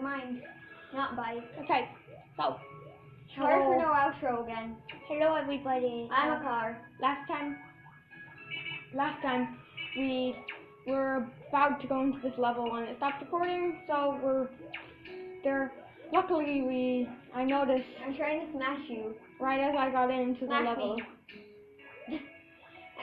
Mind. Not bike. Okay, so Sorry for no outro again. hello everybody. I'm Um, a car. last time, last time we were about to go into this level and it stopped recording, so we're there. Luckily, we I noticed I'm trying to smash you. right as I got into the level.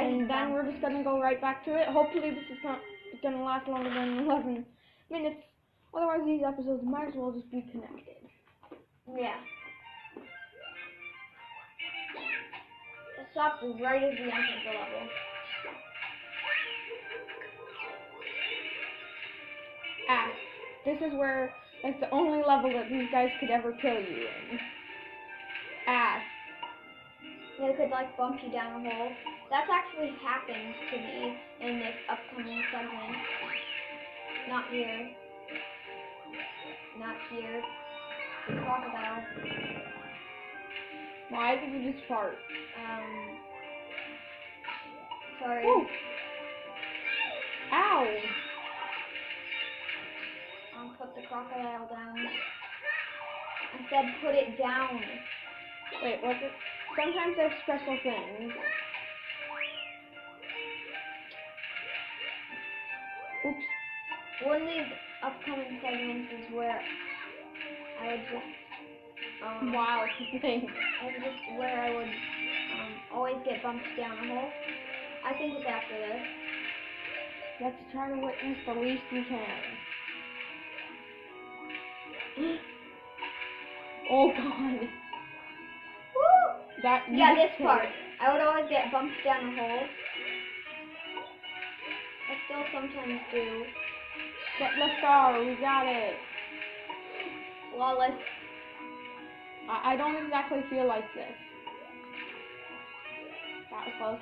And then we're just gonna go right back to it. Hopefully, this is not gonna last longer than 11 minutes. Otherwise, these episodes might as well just be connected. Yeah. It stopped right as we entered the level. Ah, this is where that's the only level that these guys could ever kill you in. Ah, They could like bump you down a hole. That's actually happened to me in this upcoming segment. Not here. Not here. The Crocodile. why did you just fart? Um. Sorry. Ooh. Ow! Um, put the crocodile down. I said put it down. Wait, what's it? Sometimes there's special things. Oops. One of these upcoming segments is where I would just um, Wow, thing. It's just where I would um, always get bumped down a hole. I think it's after this. Let's try to witness the least we can. oh god. Woo! That Yeah, this part. I would always get bumped down a hole. I still sometimes do. The star, we got it. Flawless. I, I don't exactly feel like this. That was close.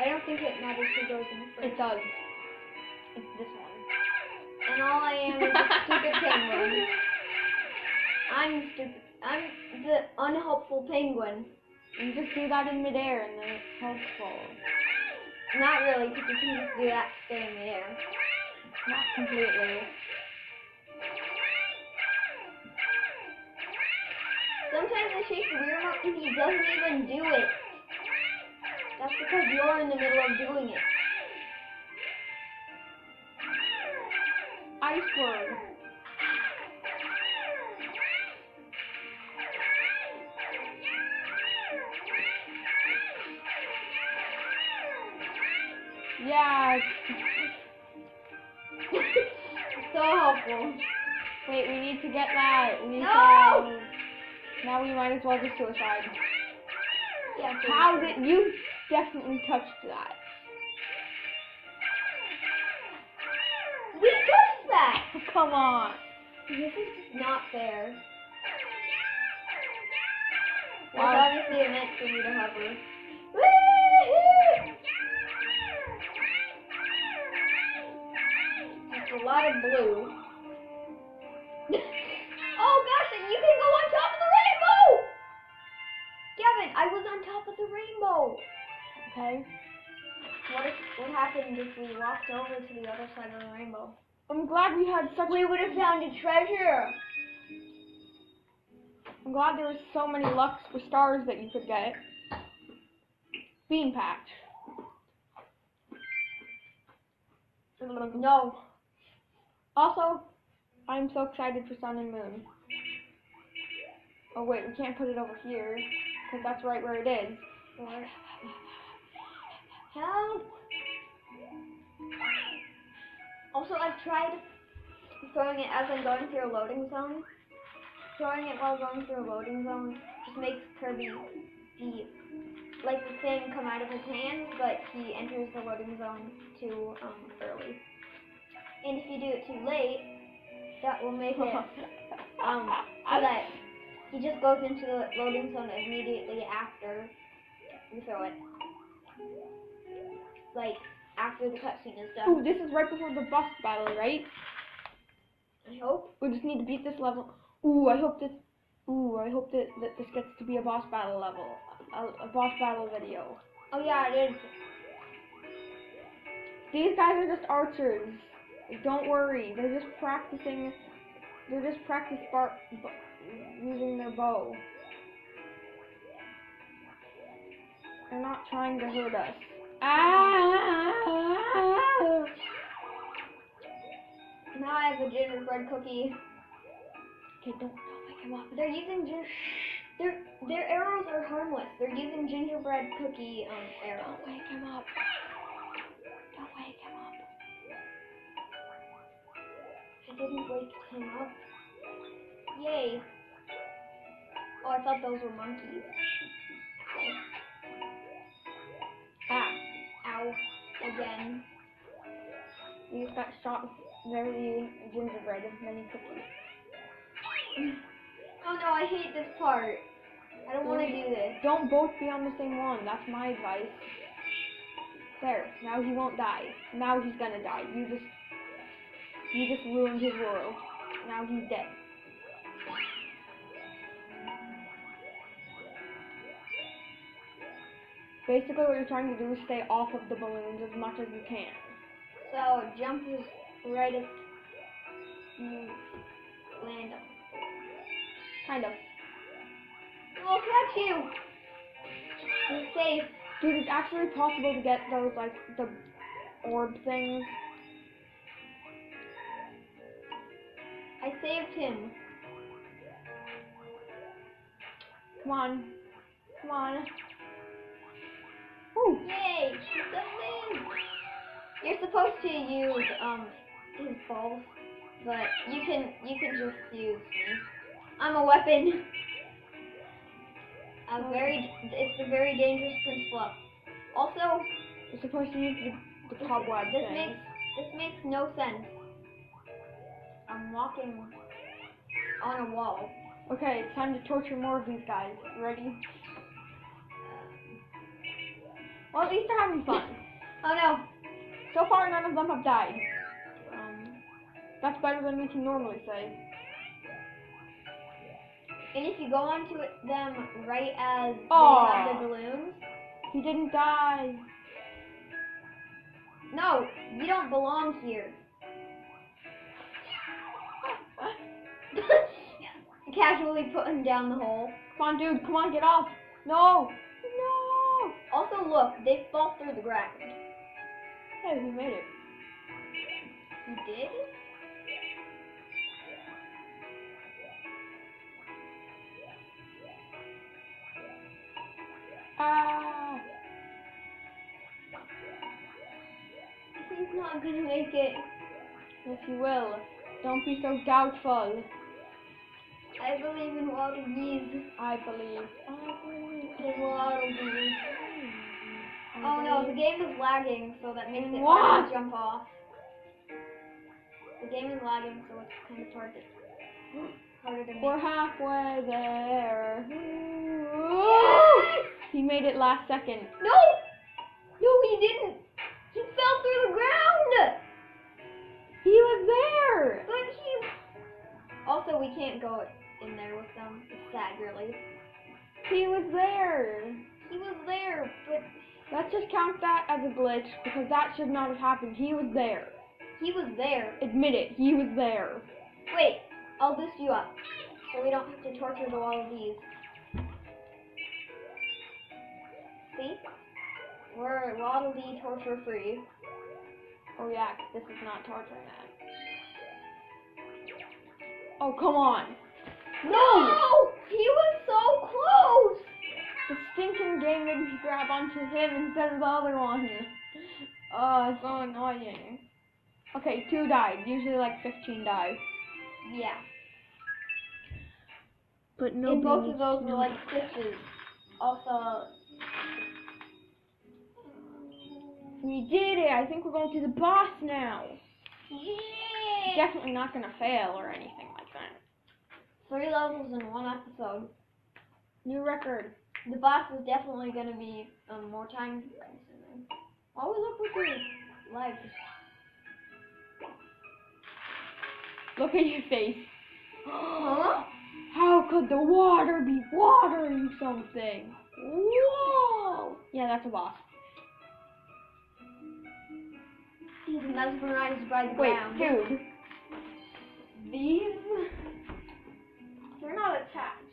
I don't think it matters who goes in first. It does. It's this one. And all I am is a stupid penguin. I'm stupid. I'm the unhelpful penguin. You just do that in midair and then it's helpful. Not really, because you can just do that to stay in the air. Not completely. Sometimes I shake the remote and he doesn't even do it. That's because you're in the middle of doing it. Ice Yeah. So. Wait, we need to get that. We need No! to. Now we might as well just suicide. Yeah, How did you definitely touched that? we touched that? Come on. This is not fair. Wow. obviously meant for me to hover. Woo-hoo! A lot of blue. Oh gosh, and you can go on top of the rainbow! Gavin, I was on top of the rainbow. Okay. What if what happened if we walked over to the other side of the rainbow? I'm glad we had such. We would have found a treasure. I'm glad there was so many lucks for stars that you could get. Bean patch. No. Also, I'm so excited for Sun and Moon. Oh wait, we can't put it over here because that's right where it is. Help. Also, I've tried throwing it as I'm going through a loading zone. Throwing it while going through a loading zone just makes Kirby be like the thing come out of his hand, but he enters the loading zone too um, early. And if you do it too late, that will make it um so that he just goes into the loading zone immediately after you throw it. Like after the cutscene is done. Ooh, this is right before the boss battle, right? I hope. We just need to beat this level. Ooh, I hope this. Ooh, I hope that, that this gets to be a boss battle level, a, a boss battle video. Oh yeah, it is. These guys are just archers. Don't worry. They're just practicing. They're just practice bar- b- using their bow. They're not trying to hurt us. Ah! Now I have a gingerbread cookie. Okay, don't, don't wake him up. They're using gin. Their their arrows are harmless. They're using gingerbread cookie um arrows. Don't wake him up. Didn't wake him up. Yay. Oh, I thought those were monkeys. Ah! Ow. Again. We just got shot very gingerbread of many cookies. Oh no, I hate this part. I don't want to do this. Don't both be on the same one. That's my advice. There. Now he won't die. Now he's gonna die. You just, you just ruined his world. Now he's dead. Basically, what you're trying to do is stay off of the balloons as much as you can. So jump is right as you land on. Kind of. We'll catch you. You're safe. Dude, it's actually possible to get those, like, the orb things. I saved him. Come on. Come on. Woo! Yay! He's done You're supposed to use um his balls, but you can you can just use me. I'm a weapon. A very it's a very dangerous principle. Also, You're supposed to use the, the cobweb this thing. makes this makes no sense. I'm walking on a wall. Okay, it's time to torture more of these guys. Ready? Well, at least they're having fun. Oh no! So far, none of them have died. Um, that's better than we can normally say. And if you go onto them right as Aw. they have the balloons, He didn't die. no, you don't belong here. Casually putting down the hole. Come on, dude. Come on, get off. No. No. Also, look, they fall through the ground. Hey, we made it. You did? Ah. He's not gonna make it. Yes, you will. Don't be so doubtful. I believe in water bees. I believe. I believe. In water bees. Oh no, the game is lagging, so that makes it What? hard to jump off. The game is lagging, so it's kind of hard to harder to make. We're halfway there. Yes! He made it last second. No! No, he didn't! He fell through the ground! He was there. But he... Also, we can't go in there with them. It's sad, really. He was there. He was there, but Let's just count that as a glitch because that should not have happened. He was there. he was there. Admit it. He was there. Wait, I'll boost you up. So we don't have to torture through all of these. See? We're Waddle Dee torture free. Oh yeah, this is not torture, that. Oh come on. No! He was so close! The stinking game made me grab onto him instead of the other one. Oh, it's so annoying. Okay, two died. Usually like 15 die. Yeah. But no. and both of those were like stitches. Also, We did it! I think we're going to the boss now. yeah! Definitely not gonna fail or anything like that. Three levels in one episode. New record. The boss is definitely gonna be um, more time consuming. Always up with your legs. Look at your face. Huh? How could the water be watering something? Whoa! Yeah, that's a boss. He's mesmerized by the Wait, ground. dude. These they're not attached.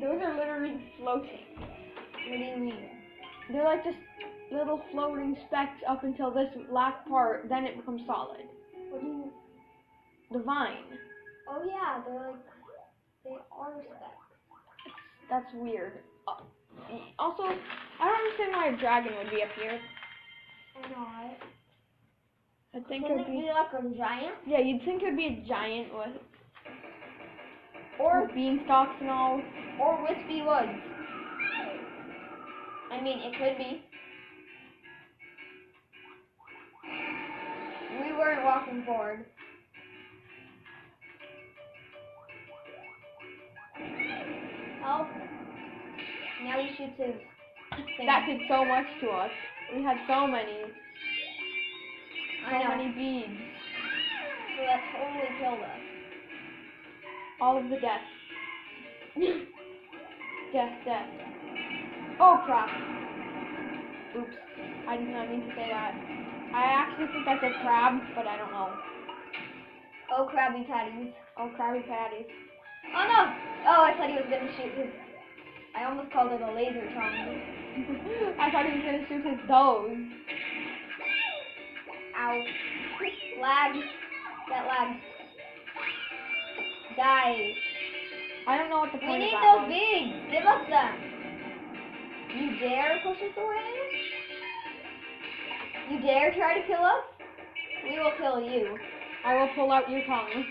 Those are literally floating. What do you mean? They're like just little floating specks up until this last part, then it becomes solid. What do you? The vine. Oh yeah, they're like they are specks. That's weird. Uh, Also, I don't understand why a dragon would be up here. I know, right? I think Can it'd it be be like a giant yeah, you'd think it'd be a giant with or beanstalks and all. or Whispy Woods? I mean, it could be. We weren't walking forward. Help! Now he shoots his thing. That did so much to us. We had so many, I know. many beads. So that totally killed us. All of the death. death, death. Oh crap. Oops. I did not mean to say that. I actually think that's a crab, but I don't know. Oh, Krabby Patties. Oh, Krabby Patties. Oh no! Oh, I thought he was gonna shoot his. I almost called it a laser tongue. I thought he was gonna shoot his toes. Ow. Lag. That lag. Die. I don't know what the We point need of that those beads. Give us them. You dare push us away? You dare try to kill us? We will kill you. I will pull out your tongue.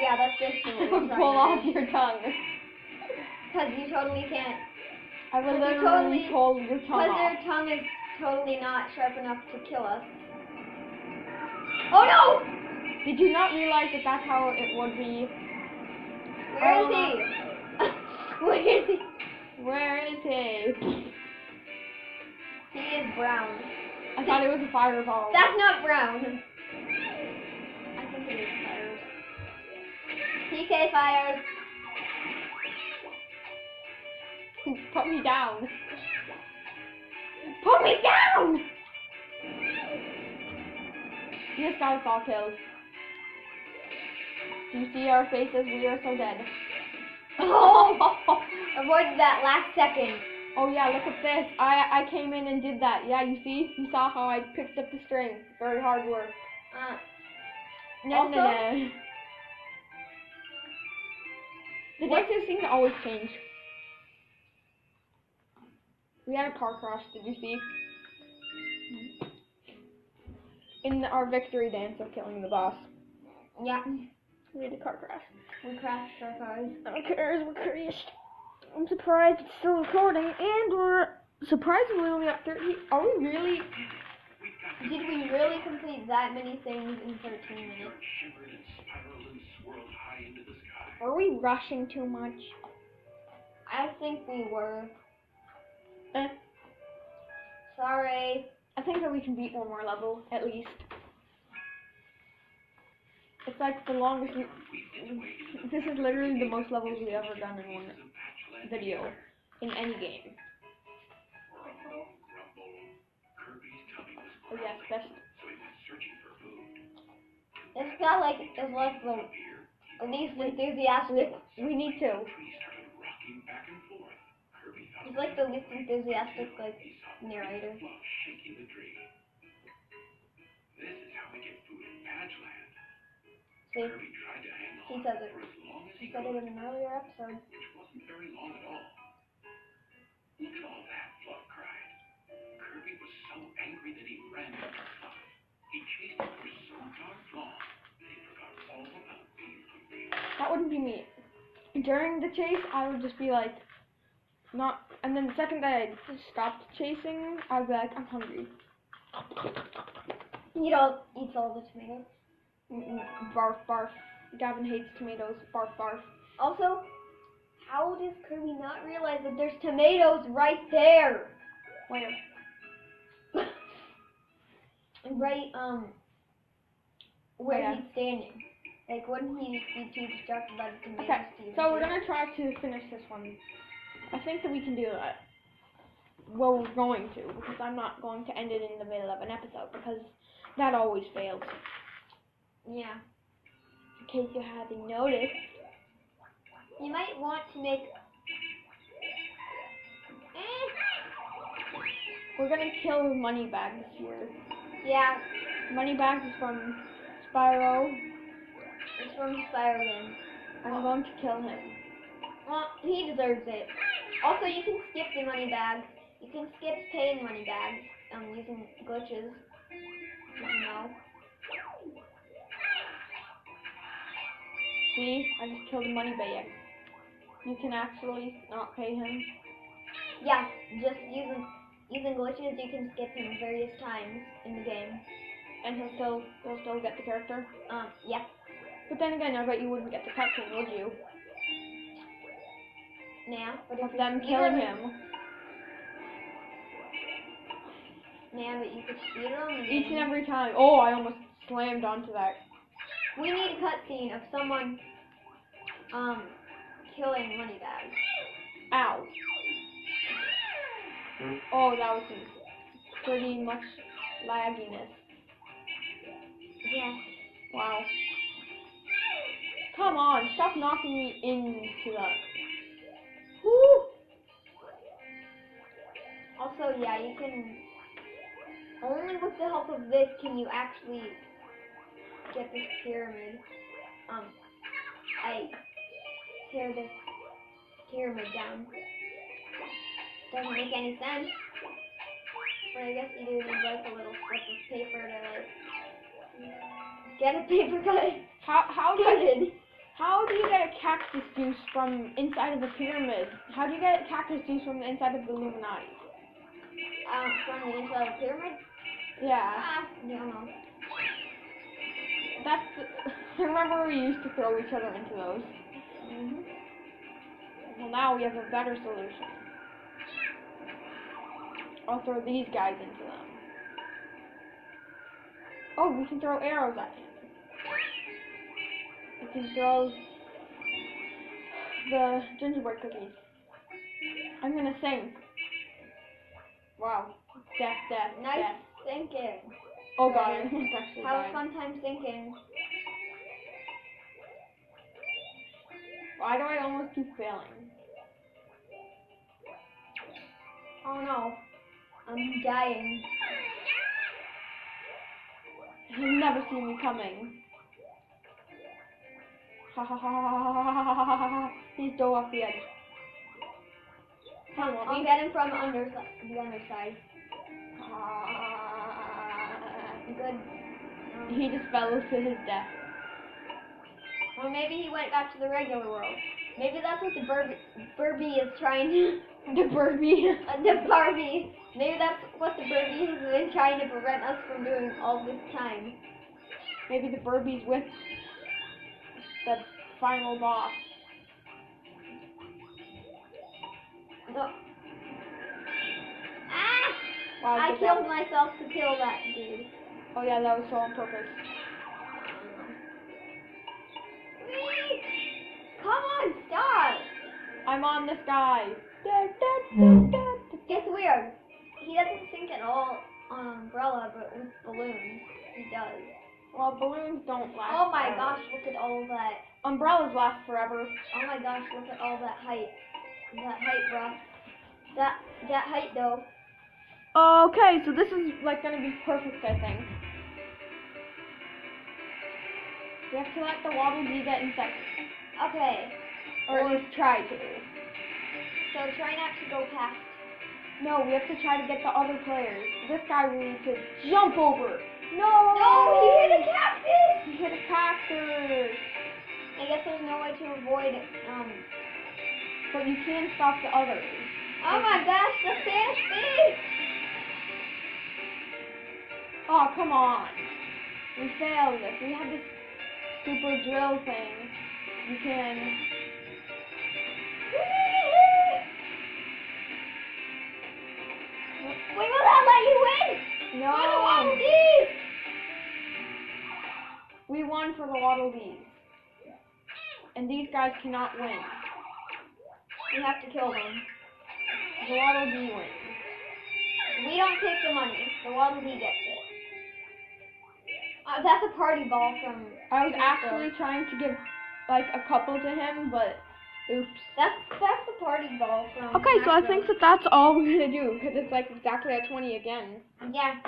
Yeah, that's basically what we're pull off your tongue. Because you totally can't. I will Because literally totally- pull your tongue Because off. their tongue is totally not sharp enough to kill us. Oh no! Did you not realize that that's how it would be? Where is he? Where is he? Where is he? He is brown. I thought it was a fireball. That's not brown. I think it is fires. PK fires. Put me down. Put me down! Just got us all killed. Do you see our faces? We are so dead. Oh! Avoided that last second. Oh yeah, look at this. I I came in and did that. Yeah, you see? You saw how I picked up the string. Very hard work. Uh, No, no, Also- no. The What- dances seem to always change. We had a car crash, did you see? In our victory dance of killing the boss. yeah. We had a car crash. We crashed our cars. Our cars were crashed. I'm surprised it's still recording, and we're surprisingly only at 30. Are we really? Did we really complete that many things in 13 minutes? shivered and spiraled and swirled high into the sky. Are we rushing too much? I think we were. Eh. Sorry. I think that we can beat one more level, at least. It's like the longest we, this is literally the most levels we've ever done in one video, in any game. Oh for food. This guy like it's like the Here, least enthusiastic. we need to. He's like the least enthusiastic like narrator. fluff shaking the tree. This is how we get food in Patch Land. See, Kirby tried to hang he says it. for as long as He said could, it in an earlier episode. which wasn't very long at all. Look at all that, Fluff cried. Kirby was so angry that he ran after Fluff. He chased him for so darn long that he forgot all about being hungry. That wouldn't be me. During the chase, I would just be like, not, and then the second that I stopped chasing, I'd be like, I'm hungry. He don't eats all the tomatoes. Mm-mm, Barf, barf. Gavin hates tomatoes. Barf, barf. Also, how does Kirby not realize that there's tomatoes right there? Where? right, um, where Yeah. he's standing. Like, wouldn't he be too distracted by the tomatoes Okay, so we're gonna try to finish this one. I think that we can do that. Well, we're going to because I'm not going to end it in the middle of an episode because that always fails. Yeah. In case you haven't noticed. You might want to make. Eh. We're gonna kill Moneybags here. Yeah, Moneybags is from Spyro. it's from Spyro Games. I'm going to kill him. Well, he deserves it. Also, you can skip the money bag. You can skip paying money bags um, using glitches. You know? See, I just killed the money bag. You can actually not pay him. Yeah, just using using glitches, you can skip him various times in the game. And he'll still he'll still get the character. Um, yeah. But then again, I bet you wouldn't get the cutscene, would you? If Of them killing him. Nah, that you could speed him. Each and every time. Oh, I almost slammed onto that. We need a cutscene of someone um killing money bags. Ow. Oh, that was some pretty much lagginess. Yeah. Wow. Come on, stop knocking me into the. Woo! Also, yeah, you can. Only with the help of this can you actually get this pyramid. Um, I tear this pyramid down. Doesn't make any sense. But I guess you do need like a little slip of paper to like get a paper cut. How how Cutted. How do you get a cactus juice from inside of the pyramid? How do you get cactus juice from the inside of the Illuminati? Um, from the inside of the pyramid. Yeah, Ah, I don't know. that's. Remember we used to throw each other into those. hmm Well, now we have a better solution. I'll throw these guys into them. Oh, we can throw arrows at him. We can throw the gingerbread cookies. I'm gonna sing. Wow. Death, death, Nice death. thinking. Oh god, I almost actually Have a fun time thinking. Why do I almost keep failing? Oh no. I'm dying. He'll never see me coming. Ha ha ha ha ha ha ha ha ha ha. He's dove off the edge. Come on, I'll get him from under the underside. Ah. Good. Um, He just fell to his death. or maybe he went back to the regular world. Maybe that's what the Burb- Burbie is trying to. The Burby. uh, the Barbie. Maybe that's what the Burbie has been trying to prevent us from doing all this time. Maybe the Burby's with the final boss. No. Ah! Wow, I killed job. myself to kill that dude. Oh yeah, that was so on purpose. Whee! Come on, stop! I'm on this guy. Da, da, da, da, da. It's weird. He doesn't sink at all on umbrella, but with balloons, he does. Well, balloons don't last. Oh my forever. gosh, look at all that. Umbrellas last forever. Oh my gosh, look at all that height. That height, bro. That that height though. Okay, so this is like gonna be perfect, I think. We have to let the Waddle Dee get inside, Okay, or at least try to. so try not to go past. No, we have to try to get the other players. This guy we need to jump over. No! No, he hit a cactus! He hit a cactus. I guess there's no way to avoid it. um. But you can stop the others. Oh my gosh, the fish! fish! Oh, come on. We failed this. We had this super drill thing. You can. We will not let you win! No! We won for the Waddle Dees. And these guys cannot win. We have to kill them. The Waddle Dee wins. We don't take the money. The Waddle Dee gets it. Uh, that's a party ball from. I was Crypto. actually trying to give like a couple to him, but oops. That's that's the party ball from. Okay, so I think that that's all we're gonna do because it's like exactly at 20 again. Yeah.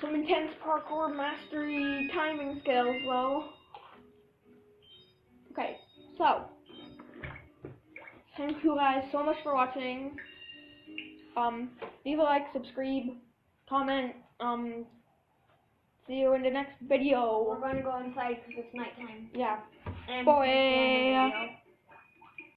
Some intense parkour mastery timing skills, though. Okay, so thank you guys so much for watching. Um, leave a like, subscribe, comment. Um, see you in the next video. We're gonna go inside because it's nighttime. Yeah. And Boy.